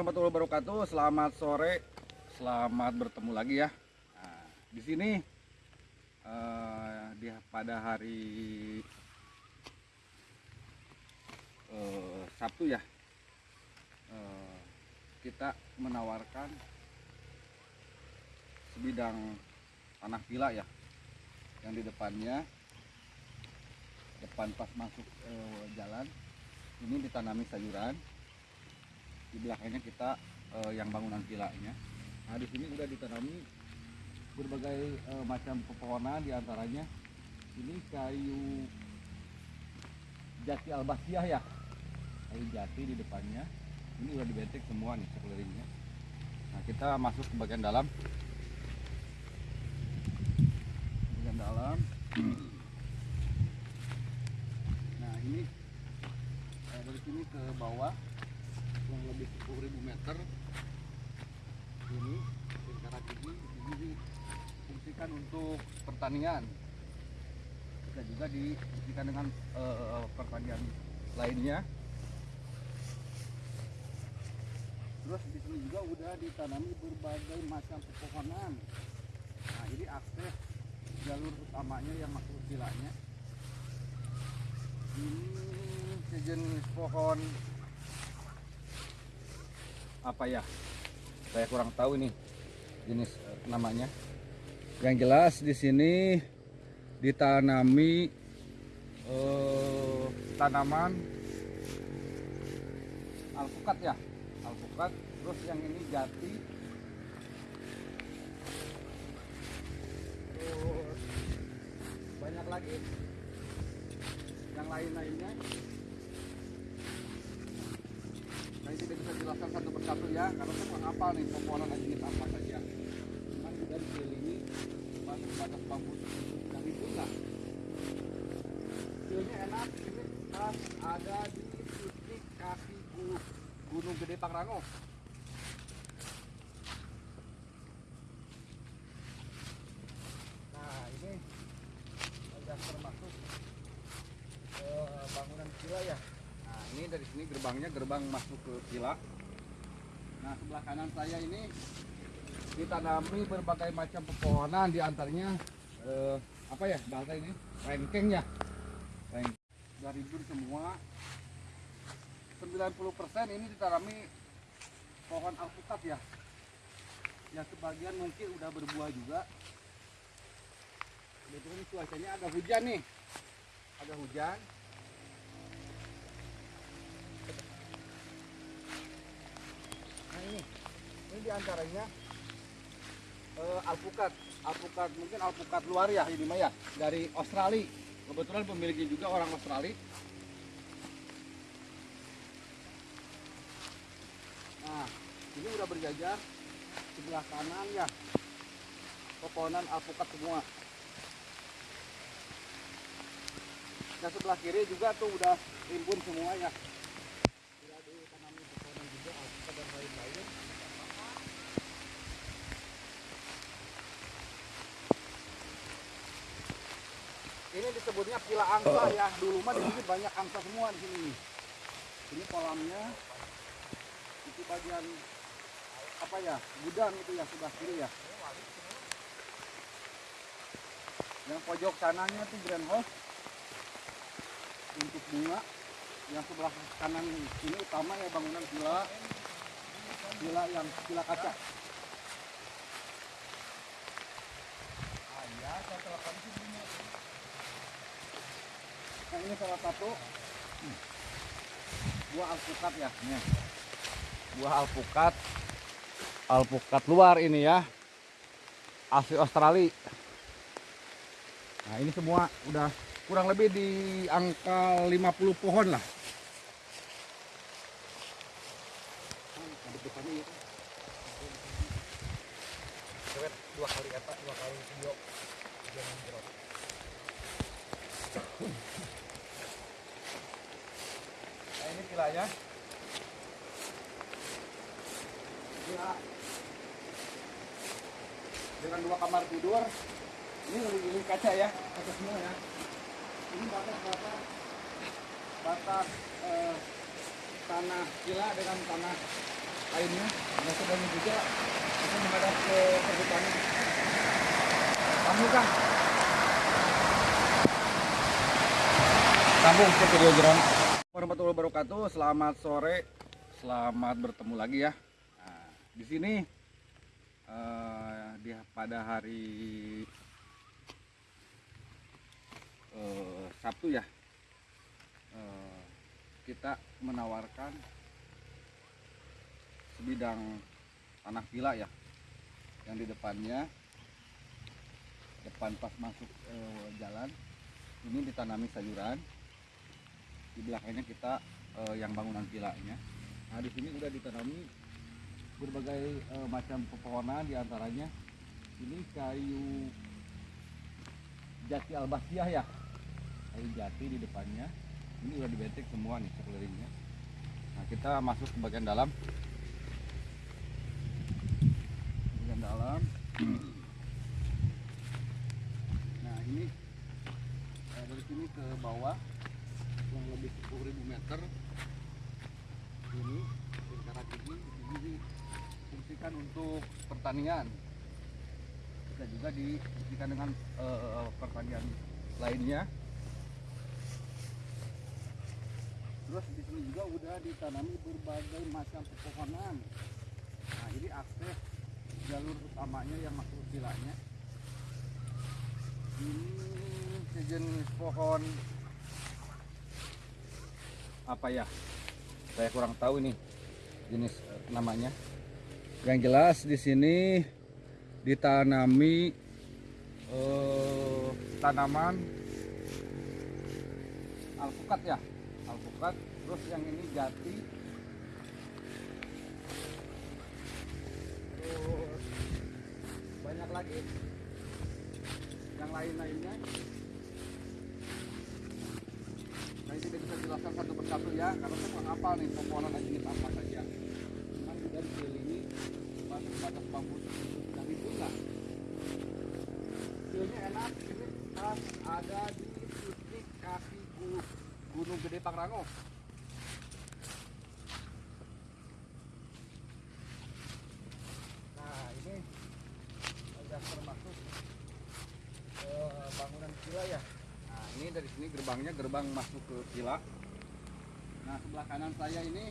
warahmatullahi wabarakatuh. Selamat sore, selamat bertemu lagi ya. Nah, di sini eh, di pada hari eh, Sabtu ya, eh, kita menawarkan sebidang tanah villa ya, yang di depannya depan pas masuk eh, jalan ini ditanami sayuran di belakangnya kita eh, yang bangunan vilanya. Nah di sini udah ditanami berbagai eh, macam pepohonan di antaranya ini kayu jati albasiah ya, kayu jati di depannya. Ini udah dibentek semua nih sekelilingnya. Nah kita masuk ke bagian dalam. Bagian dalam. Nah ini eh, dari sini ke bawah kurang lebih 10.000 meter. Ini lingkaran ini ini difungsikan untuk pertanian. Bisa juga difungsikan dengan eh, pertanian lainnya. Terus di sini juga udah ditanami berbagai macam pepohonan. Nah ini akses jalur utamanya yang masuk vilanya. Ini sejenis pohon apa ya saya kurang tahu ini jenis eh, namanya. Yang jelas di sini ditanami eh, tanaman alpukat ya alpukat. Terus yang ini jati. Terus banyak lagi. Yang lain-lainnya tidak bisa jelaskan satu persatu ya karena saya kurang hafal nih pepohonan jenis apa saja. Cuman juga dikelilingi batas bambu yang dibuka feelnya enak ini pas ada di titik kaki gu- gunung gede Pangrango nah ini sudah termasuk eh, bangunan villa ya Nah, ini dari sini gerbangnya gerbang masuk ke villa. Nah, sebelah kanan saya ini ditanami berbagai macam pepohonan di antaranya eh, apa ya bahasa ini? Rengkeng ya. Rengkeng. Sudah rimbun semua. 90% ini ditanami pohon alpukat ya. Yang sebagian mungkin udah berbuah juga. Kebetulan cuacanya agak hujan nih. Ada hujan. Di antaranya eh, alpukat, alpukat mungkin alpukat luar ya ini mah ya dari Australia. Kebetulan pemiliknya juga orang Australia. Nah, ini udah berjajar sebelah kanan ya pepohonan alpukat semua. Dan sebelah kiri juga tuh udah rimbun semua ya. Sudah ditanami pepohonan juga alpukat dan lain-lain. Ini disebutnya pila angsa ya. Dulu mah di sini banyak angsa semua di sini. Ini kolamnya. Itu bagian apa ya? Gudang itu ya sebelah kiri ya. Yang pojok sananya tuh greenhouse untuk bunga. Yang sebelah kanan ini utama ya bangunan villa. Villa yang villa kaca. Ah, iya, saya telepon sih bunga. Nah ini salah satu hmm, buah alpukat ya. Nih. Buah alpukat. Alpukat luar ini ya. Asli Australia. Nah ini semua udah kurang lebih di angka 50 pohon lah. dua kali apa dua kali video jangan nah ini vilanya villa dengan dua kamar tidur ini ini kaca ya kaca semua ya. Ini batas batas batas eh, tanah villa dengan tanah lainnya. Nggak sedang juga bisa menghadap ke perhutanan kamu kang sambung ke video geron warahmatullahi wabarakatuh. Selamat sore. Selamat bertemu lagi ya. Nah, di sini eh, di pada hari eh, Sabtu ya eh, kita menawarkan sebidang tanah villa ya yang di depannya depan pas masuk jalan ini ditanami sayuran di belakangnya kita eh, yang bangunan villanya nah di sini udah ditanami berbagai eh, macam pepohonan di antaranya ini kayu jati albasiah ya. Kayu jati di depannya. Ini udah dibetek semua nih sekelilingnya. Nah kita masuk ke bagian dalam. Bagian dalam. Nah ini eh, dari sini ke bawah kurang lebih 10.000 meter. Ini lingkaran ini ini difungsikan untuk pertanian. Bisa juga difungsikan dengan eh, pertanian lainnya. Terus di sini juga udah ditanami berbagai macam pepohonan. Nah ini akses jalur utamanya yang masuk vilanya. Ini sejenis pohon apa ya saya kurang tahu ini jenis eh, namanya. Yang jelas di sini ditanami eh, tanaman alpukat ya alpukat. Terus yang ini jati. Terus banyak lagi. Yang lain-lainnya saya tidak bisa jelaskan satu persatu ya karena saya nggak hafal nih pepohonan dan jenis apa saja. Cuman sudah dikelilingi batas-batas bambu itu lah feelnya enak ini pas ada di titik kaki gu- gunung gede Pangrango nah ini sudah termasuk eh, bangunan villa ya nah ini dari sini gerbangnya gerbang masuk ke villa nah sebelah kanan saya ini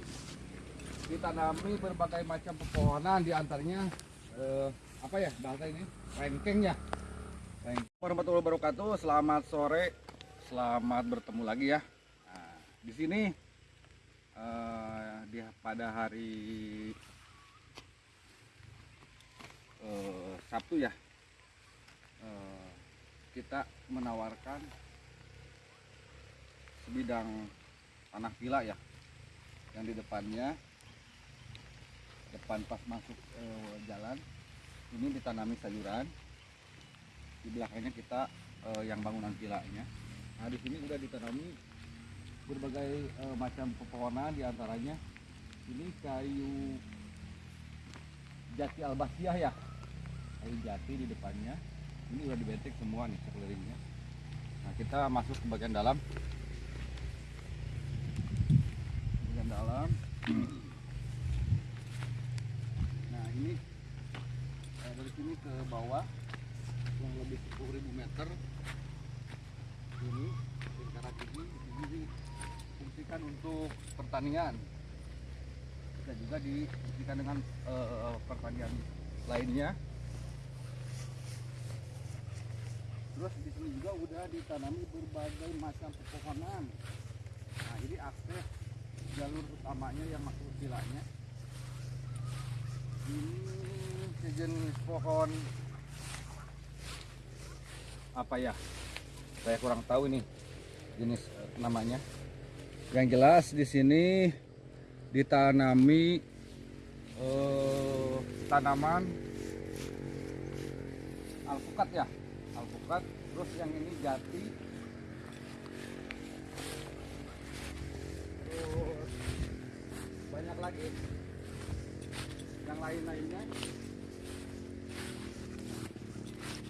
ditanami berbagai macam pepohonan di antaranya eh, apa ya bahasa ini? Rengkeng ya. Warahmatullahi wabarakatuh. Selamat sore. Selamat bertemu lagi ya. Nah, di sini eh, di pada hari eh, Sabtu ya eh, kita menawarkan sebidang tanah villa ya yang di depannya depan pas masuk eh, jalan ini ditanami sayuran di belakangnya kita eh, yang bangunan villanya nah di sini udah ditanami berbagai eh, macam pepohonan di antaranya ini kayu jati albasiah ya. Kayu jati di depannya. Ini udah dibetek semua nih sekelilingnya. Nah kita masuk ke bagian dalam bagian dalam. Nah ini eh, dari sini ke bawah kurang lebih 10.000 meter. Ini lingkaran ini ini difungsikan untuk pertanian. Bisa juga difungsikan dengan eh, pertanian lainnya. Terus di sini juga udah ditanami berbagai macam pepohonan. Nah ini akses jalur utamanya yang masuk ke vilanya ini sejenis pohon apa ya? Saya kurang tahu ini jenis eh, namanya. Yang jelas di sini ditanami eh, tanaman alpukat ya alpukat. Terus yang ini jati terus banyak lagi. Yang lain-lainnya.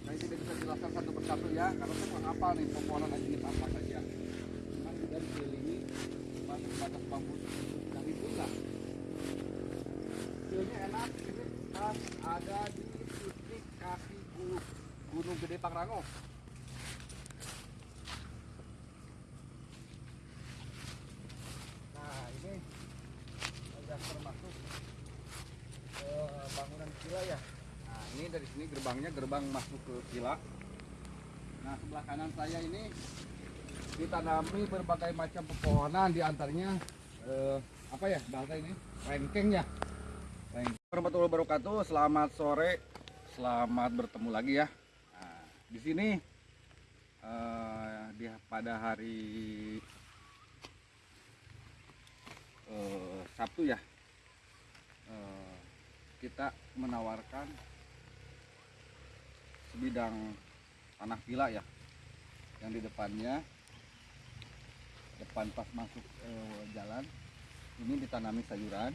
Saya tidak bisa jelaskan satu persatu ya karena saya hafal nih pepohonan dan jenis apa saja. Cuman sudah dikelilingi batas-batas bambu yang itu lah enak ini pas ada di titik kaki gu- Gunung Gede Pangrango. Nah ini sudah termasuk eh, bangunan villa ya. Nah ini dari sini gerbangnya gerbang masuk ke villa. Nah sebelah kanan saya ini ditanami berbagai macam pepohonan di antaranya eh, apa ya bahasa ini rengkeng ya. Warahmatullahi wabarakatuh. Selamat sore. Selamat bertemu lagi ya. Nah, di sini eh, di pada hari eh, Sabtu ya eh, kita menawarkan sebidang tanah villa ya. Yang di depannya depan pas masuk eh, jalan ini ditanami sayuran.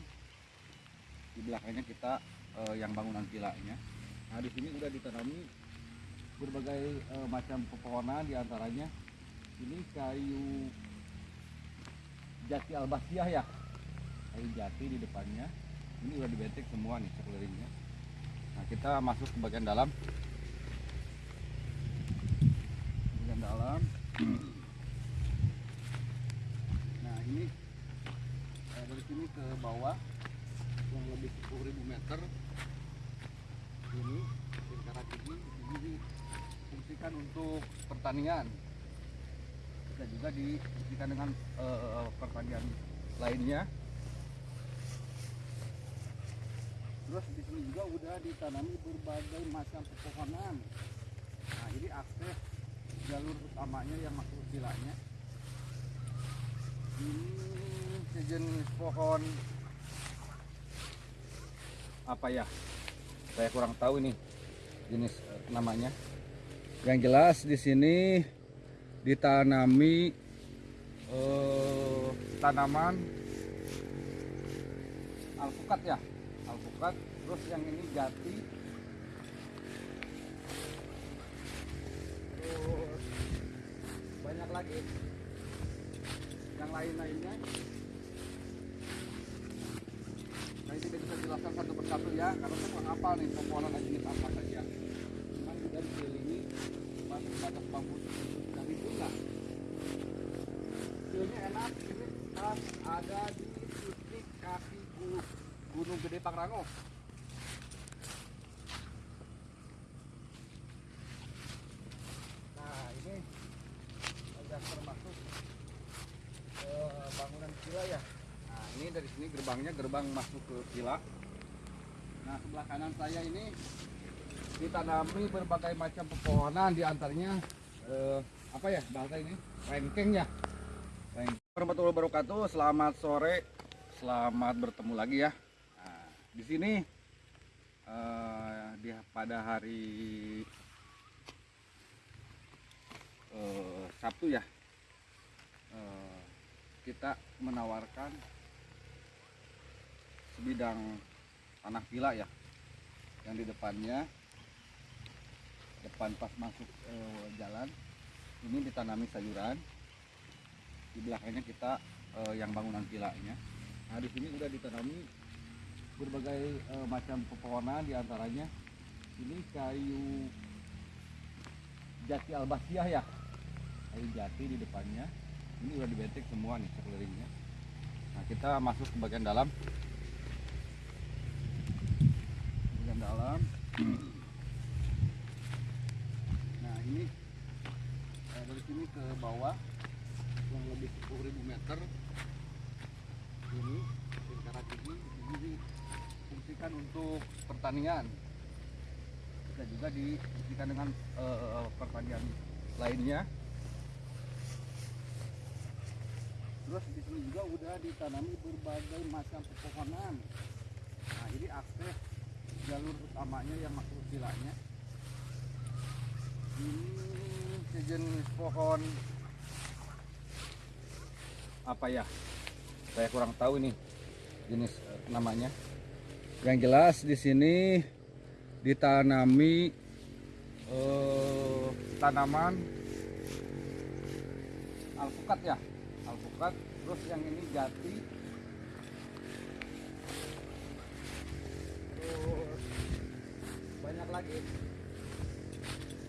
Di belakangnya kita eh, yang bangunan villanya nah di sini udah ditanami berbagai eh, macam pepohonan di antaranya ini kayu jati albasiah ya. Kayu jati di depannya. Ini udah dibetek semua nih sekelilingnya. Nah kita masuk ke bagian dalam bagian dalam nah ini eh, dari sini ke bawah kurang lebih 10.000 meter. Ini lingkaran ini ini difungsikan untuk pertanian. Bisa juga difungsikan dengan eh, pertanian lainnya. Terus di sini juga udah ditanami berbagai macam pepohonan. Nah ini akses jalur utamanya yang masuk ke vilanya ini sejenis pohon. Apa ya? Saya kurang tahu ini jenis eh, namanya. Yang jelas di sini ditanami eh, tanaman alpukat ya. Alpukat terus yang ini jati terus banyak lagi yang lain-lainnya. Saya tidak bisa jelaskan satu persatu ya karena saya kurang hafal nih pepohonan dan jenis apa saja. Cuman juga dikelilingi batas batas bambu dari bunga feelnya enak ini pas ada di titik kaki gu- Gunung Gede Pangrango nah ini sudah termasuk eh, bangunan villa ya nah ini dari sini gerbangnya gerbang masuk ke villa nah sebelah kanan saya ini ditanami berbagai macam pepohonan di antaranya eh, apa ya bahasa ini rengkeng ya. Warahmatullahi wabarakatuh. Selamat sore. Selamat bertemu lagi ya. Nah, di sini eh, di pada hari eh, Sabtu ya eh, kita menawarkan sebidang tanah villa ya. Yang di depannya depan pas masuk eh, jalan ini ditanami sayuran. Di belakangnya kita eh, yang bangunan villanya nah di sini udah ditanami berbagai eh, macam pepohonan di antaranya ini kayu jati albasiah ya. Kayu jati di depannya. Ini udah dibetek semua nih sekelilingnya. Nah kita masuk ke bagian dalam bagian dalam. Nah ini eh, dari sini ke bawah kurang lebih 10.000 meter. Ini lingkaran ini ini difungsikan untuk pertanian. Bisa juga difungsikan dengan eh, pertanian lainnya. Terus di sini juga udah ditanami berbagai macam pepohonan. Nah ini akses jalur utamanya yang masuk ke vilanya. Ini sejenis pohon. Apa ya? Saya kurang tahu ini jenis eh, namanya. Yang jelas di sini ditanami eh, tanaman alpukat ya. Alpukat terus yang ini jati lagi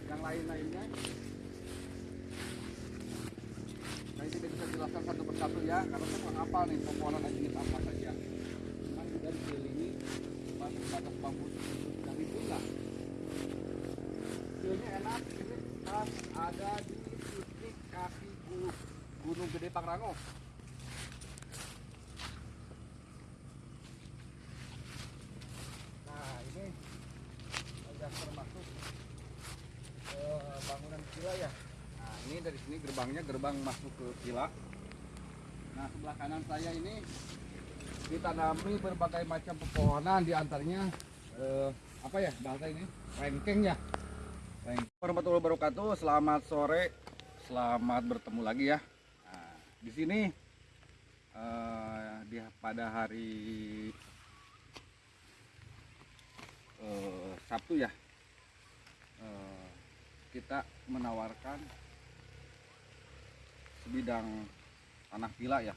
yang lain-lainnya. Saya tidak bisa jelaskan satu persatu ya karena saya hafal nih pepohonan jenis apa saja. Cuman juga dikelilingi batas bambu itu lah Feelnya enak ini pas ada di titik kaki gu- Gunung Gede Pangrango Nah ini sudah termasuk eh, bangunan villa ya. Nah ini gerbangnya gerbang masuk ke villa. Nah sebelah kanan saya ini ditanami berbagai macam pepohonan di antaranya eh, apa ya bahasa ini rengkeng ya. Warahmatullahi wabarakatuh. Selamat sore. Selamat bertemu lagi ya. Nah, di sini eh, di pada hari eh, Sabtu ya eh, kita menawarkan sebidang tanah villa ya.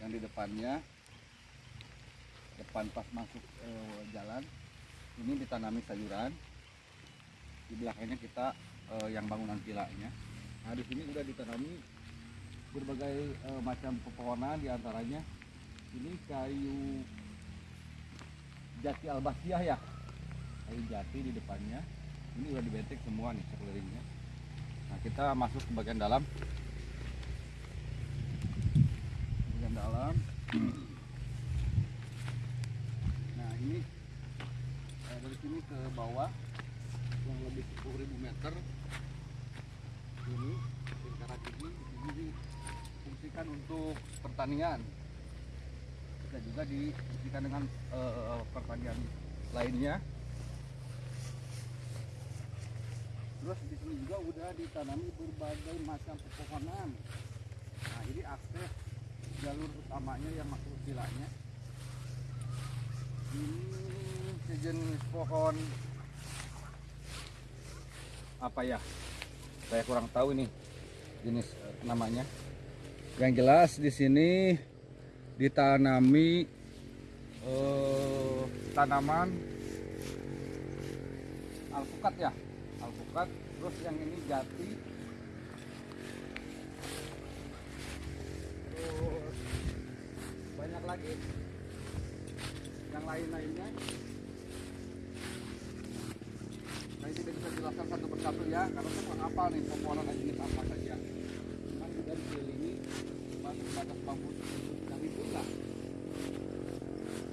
Yang di depannya depan pas masuk eh, jalan ini ditanami sayuran. Di belakangnya kita eh, yang bangunan villanya nah di sini udah ditanami berbagai eh, macam pepohonan di antaranya ini kayu jati albasiah ya. Kayu jati di depannya. Ini udah dibentek semua nih sekelilingnya. Nah kita masuk ke bagian dalam bagian dalam nah ini eh, dari sini ke bawah yang lebih 10.000 meter. Ini lingkaran ini ini difungsikan untuk pertanian bisa juga difungsikan dengan eh, pertanian lainnya. Terus di sini juga udah ditanami berbagai macam pepohonan. Nah ini akses jalur utamanya yang masuk ke vilanya. Ini sejenis pohon. Apa ya? Saya kurang tahu ini jenis eh, namanya. Yang jelas di sini ditanami eh, tanaman alpukat ya. Alpukat terus yang ini jati terus banyak lagi. Yang lain-lainnya. Saya tidak bisa jelaskan satu persatu ya karena saya nggak hafal nih pepohonan jenis apa saja. Cuman juga dikelilingi batas batas bambu itu lah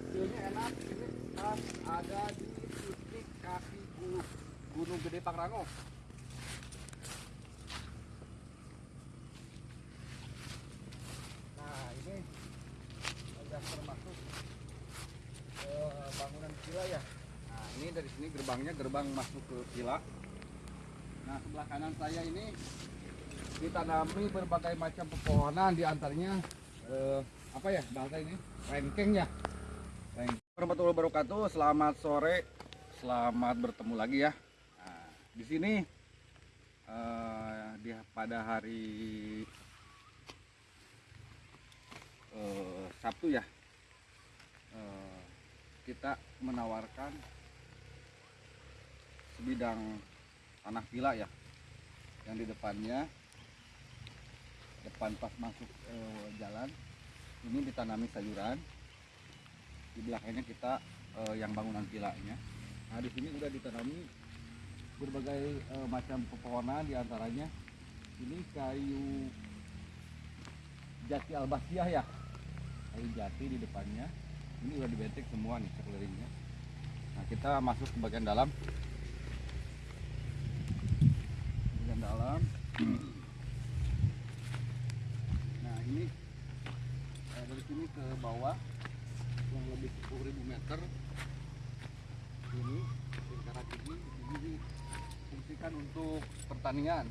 Feelnya enak ini pas ada di titik kaki gu- Gunung Gede Pangrango nah ini sudah termasuk eh, bangunan villa ya nah ini dari gerbangnya gerbang masuk ke villa nah sebelah kanan saya ini ditanami berbagai macam pepohonan di antaranya eh, apa ya bahasa ini rengkeng ya. Rengkeng. warahmatullahi wabarakatuh. Selamat sore. Selamat bertemu lagi ya. Nah, di sini eh, di pada hari eh, Sabtu ya eh, kita menawarkan sebidang tanah villa ya yang di depannya depan pas masuk eh, jalan ini ditanami sayuran di belakangnya kita eh, yang bangunan villanya nah di sini udah ditanami berbagai eh, macam pepohonan di antaranya ini kayu jati albasiah ya. Kayu jati di depannya. Ini udah dibentek semua nih sekelilingnya. Nah kita masuk ke bagian dalam bagian dalam nah ini eh, dari sini ke bawah yang lebih 10.000 meter. Ini lingkaran ini ini difungsikan untuk pertanian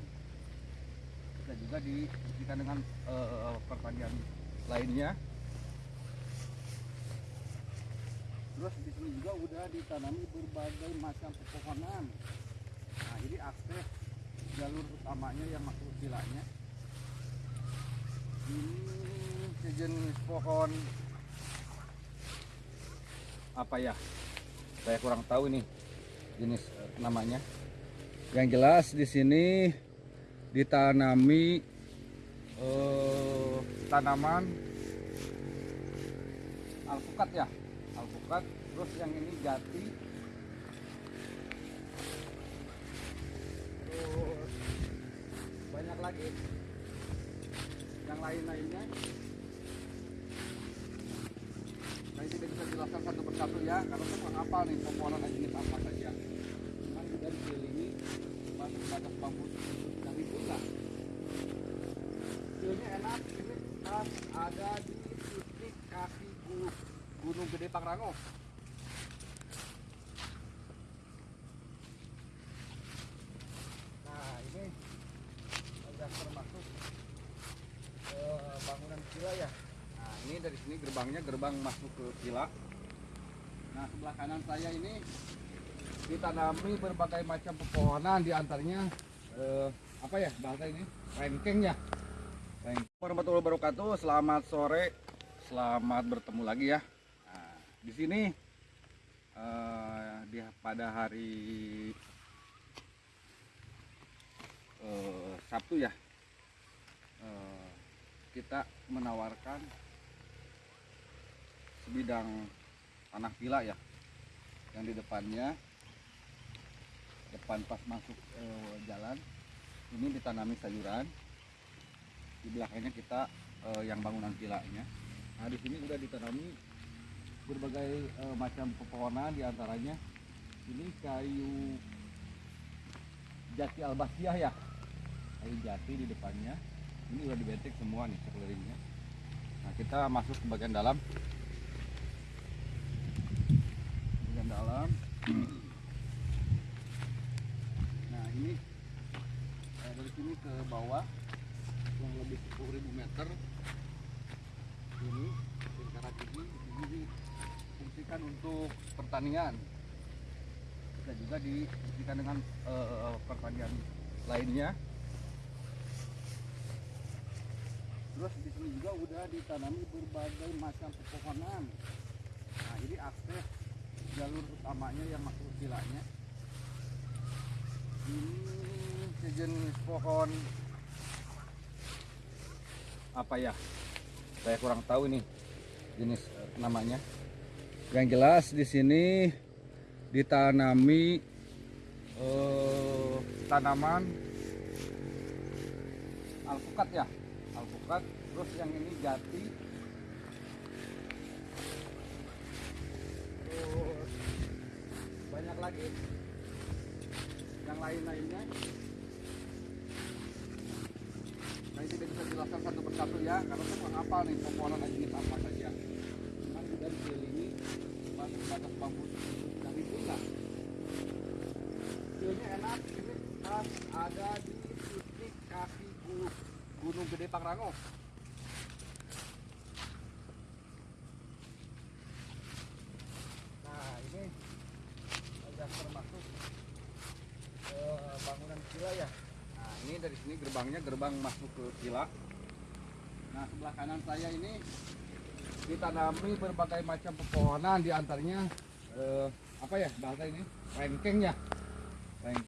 bisa juga difungsikan dengan eh, pertanian lainnya. Terus di sini juga udah ditanami berbagai macam pepohonan. Nah ini akses jalur utamanya yang masuk ke vilanya ini sejenis pohon apa ya saya kurang tahu ini jenis eh, namanya. Yang jelas di sini ditanami eh, tanaman alpukat ya, alpukat. Terus yang ini jati. Terus banyak lagi yang lain-lainnya. Saya tidak bisa jelaskan satu persatu ya, karena saya nggak hafal nih pepohonan jenis apa saja. Cuman sudah dikelilingi batas-batas bambu yang itu lah. Feelnya enak, ini ada di titik kaki gu- Gunung Gede Pangrango. Nah ini sudah termasuk eh, bangunan villa ya. Nah ini dari sini gerbangnya gerbang masuk ke villa. Nah sebelah kanan saya ini ditanami berbagai macam pepohonan di antaranya eh, apa ya bahasa ini rengkeng ya. Rengkeng. Warahmatullahi wabarakatuh. Selamat sore. Selamat bertemu lagi ya. Nah, di sini eh, di pada hari eh, Sabtu ya eh, kita menawarkan sebidang tanah villa ya. Yang di depannya depan pas masuk eh, jalan ini ditanami sayuran. Di belakangnya kita eh, yang bangunan villanya nah di sini udah ditanami berbagai eh, macam pepohonan di antaranya ini kayu jati albasiah ya. Kayu jati di depannya. Ini udah dibentik semua nih sekelilingnya nah kita masuk ke bagian dalam bagian dalam. Nah ini eh, dari sini ke bawah yang lebih 10.000 meter. Ini lingkaran ini ini difungsikan untuk pertanian. Bisa juga difungsikan dengan eh, pertanian lainnya. Terus di sini juga udah ditanami berbagai macam pepohonan. Nah ini akses jalur utamanya yang masuk vilanya ini sejenis pohon apa ya? Saya kurang tahu ini jenis eh, namanya. Yang jelas di sini ditanami eh, tanaman alpukat ya alpukat. Terus yang ini jati terus banyak lagi. Yang lain-lainnya. Saya tidak bisa jelaskan satu persatu ya karena saya hafal nih pepohonan jenis apa saja. Cuman sudah dikelilingi batas-batas bambu yang lah feelnya enak ini pas ada di titik kaki gu- Gunung Gede Pangrango nah ini sudah termasuk eh, bangunan villa ya nah ini dari sini gerbangnya gerbang masuk ke villa nah sebelah kanan saya ini ditanami berbagai macam pepohonan di antaranya eh, apa ya bahasa ini? Rengkeng ya. Rengkeng.